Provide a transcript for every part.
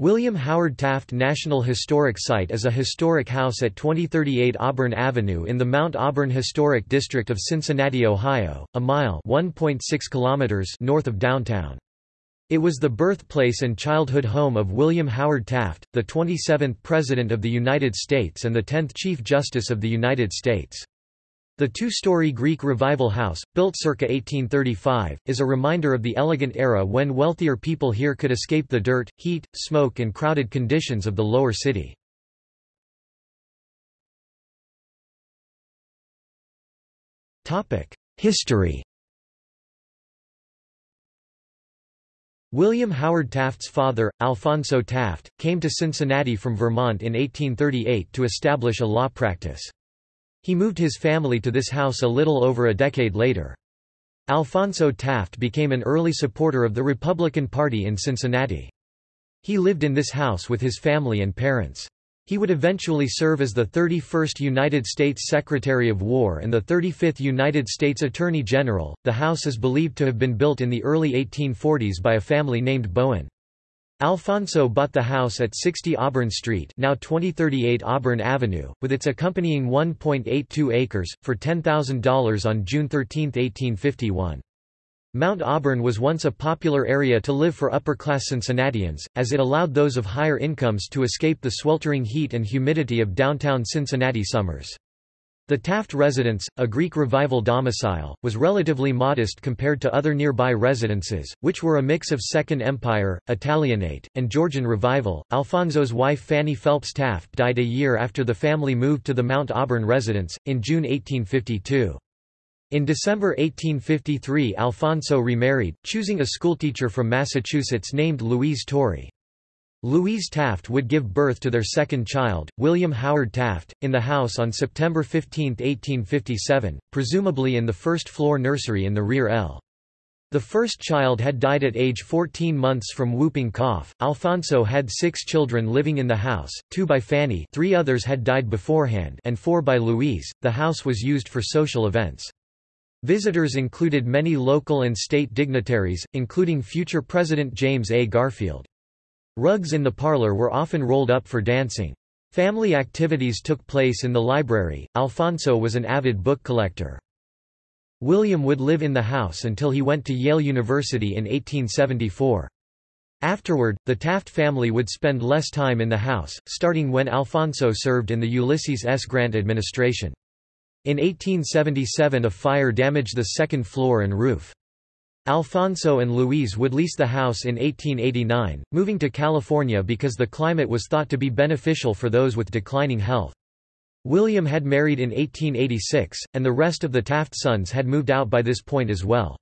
William Howard Taft National Historic Site is a historic house at 2038 Auburn Avenue in the Mount Auburn Historic District of Cincinnati, Ohio, a mile kilometers north of downtown. It was the birthplace and childhood home of William Howard Taft, the 27th President of the United States and the 10th Chief Justice of the United States. The two-story Greek Revival House, built circa 1835, is a reminder of the elegant era when wealthier people here could escape the dirt, heat, smoke and crowded conditions of the lower city. History William Howard Taft's father, Alphonso Taft, came to Cincinnati from Vermont in 1838 to establish a law practice. He moved his family to this house a little over a decade later. Alphonso Taft became an early supporter of the Republican Party in Cincinnati. He lived in this house with his family and parents. He would eventually serve as the 31st United States Secretary of War and the 35th United States Attorney General. The house is believed to have been built in the early 1840s by a family named Bowen. Alphonso bought the house at 60 Auburn Street now 2038 Auburn Avenue, with its accompanying 1.82 acres, for $10,000 on June 13, 1851. Mount Auburn was once a popular area to live for upper-class Cincinnatians, as it allowed those of higher incomes to escape the sweltering heat and humidity of downtown Cincinnati summers. The Taft residence, a Greek Revival domicile, was relatively modest compared to other nearby residences, which were a mix of Second Empire, Italianate, and Georgian Revival. Alphonso's wife Fanny Phelps Taft died a year after the family moved to the Mount Auburn residence, in June 1852. In December 1853 Alphonso remarried, choosing a schoolteacher from Massachusetts named Louise Torrey. Louise Taft would give birth to their second child, William Howard Taft, in the house on September 15, 1857, presumably in the first-floor nursery in the rear L. The first child had died at age 14 months from whooping cough. Alphonso had six children living in the house, two by Fanny three others had died beforehand and four by Louise. The house was used for social events. Visitors included many local and state dignitaries, including future President James A. Garfield. Rugs in the parlor were often rolled up for dancing. Family activities took place in the library. Alphonso was an avid book collector. William would live in the house until he went to Yale University in 1874. Afterward, the Taft family would spend less time in the house, starting when Alphonso served in the Ulysses S. Grant administration. In 1877 a fire damaged the second floor and roof. Alphonso and Louise would lease the house in 1889, moving to California because the climate was thought to be beneficial for those with declining health. William had married in 1886, and the rest of the Taft sons had moved out by this point as well.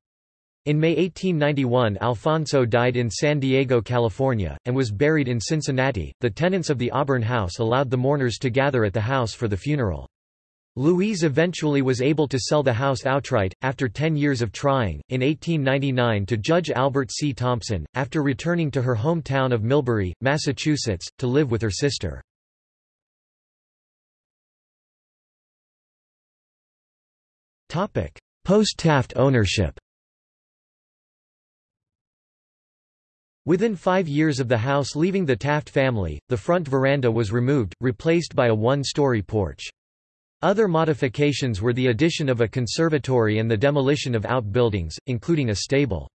In May 1891 Alphonso died in San Diego, California, and was buried in Cincinnati. The tenants of the Auburn House allowed the mourners to gather at the house for the funeral. Louise eventually was able to sell the house outright, after ten years of trying, in 1899 to Judge Albert C. Thompson, after returning to her hometown of Millbury, Massachusetts, to live with her sister. Post-Taft ownership Within five years of the house leaving the Taft family, the front veranda was removed, replaced by a one-story porch. Other modifications were the addition of a conservatory and the demolition of outbuildings, including a stable.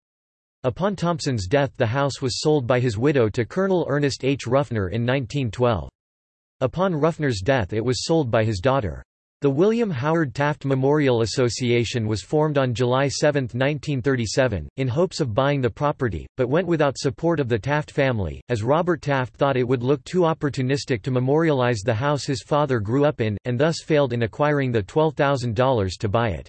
Upon Thompson's death the house was sold by his widow to Colonel Ernest H. Ruffner in 1912. Upon Ruffner's death it was sold by his daughter. The William Howard Taft Memorial Association was formed on July 7, 1937, in hopes of buying the property, but went without support of the Taft family, as Robert Taft thought it would look too opportunistic to memorialize the house his father grew up in, and thus failed in acquiring the $12,000 to buy it.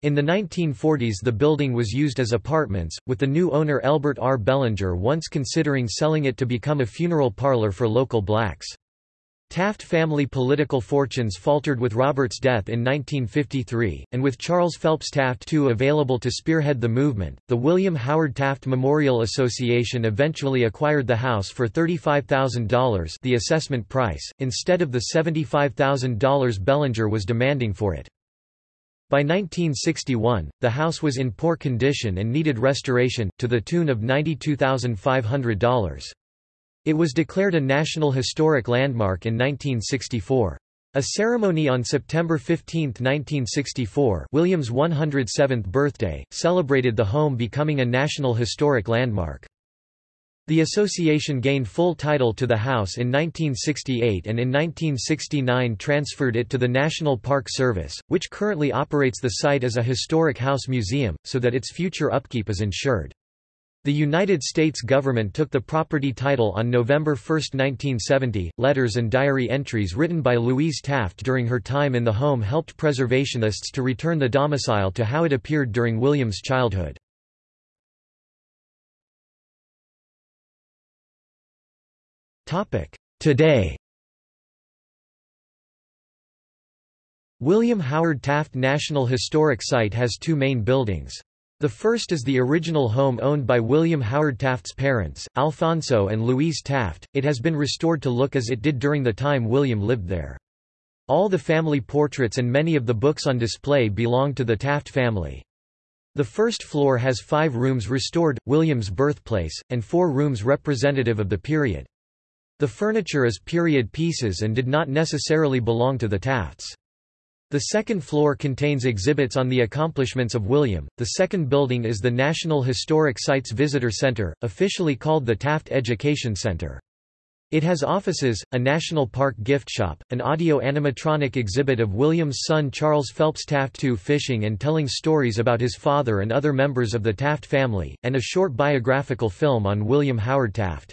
In the 1940s the building was used as apartments, with the new owner Albert R. Bellinger once considering selling it to become a funeral parlor for local blacks. Taft family political fortunes faltered with Robert's death in 1953, and with Charles Phelps Taft II available to spearhead the movement, the William Howard Taft Memorial Association eventually acquired the house for $35,000 the assessment price, instead of the $75,000 Bellinger was demanding for it. By 1961, the house was in poor condition and needed restoration, to the tune of $92,500. It was declared a National Historic Landmark in 1964. A ceremony on September 15, 1964 William's 107th birthday, celebrated the home becoming a National Historic Landmark. The association gained full title to the house in 1968 and in 1969 transferred it to the National Park Service, which currently operates the site as a historic house museum, so that its future upkeep is ensured. The United States government took the property title on November 1, 1970. Letters and diary entries written by Louise Taft during her time in the home helped preservationists to return the domicile to how it appeared during William's childhood. Today William Howard Taft National Historic Site has two main buildings. The first is the original home owned by William Howard Taft's parents, Alphonso and Louise Taft. It has been restored to look as it did during the time William lived there. All the family portraits and many of the books on display belong to the Taft family. The first floor has five rooms restored, William's birthplace, and four rooms representative of the period. The furniture is period pieces and did not necessarily belong to the Tafts. The second floor contains exhibits on the accomplishments of William. The second building is the National Historic Sites Visitor Center, officially called the Taft Education Center. It has offices, a National Park gift shop, an audio animatronic exhibit of William's son Charles Phelps Taft II fishing and telling stories about his father and other members of the Taft family, and a short biographical film on William Howard Taft.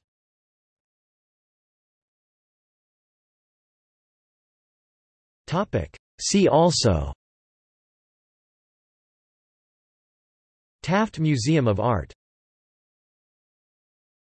See also Taft Museum of Art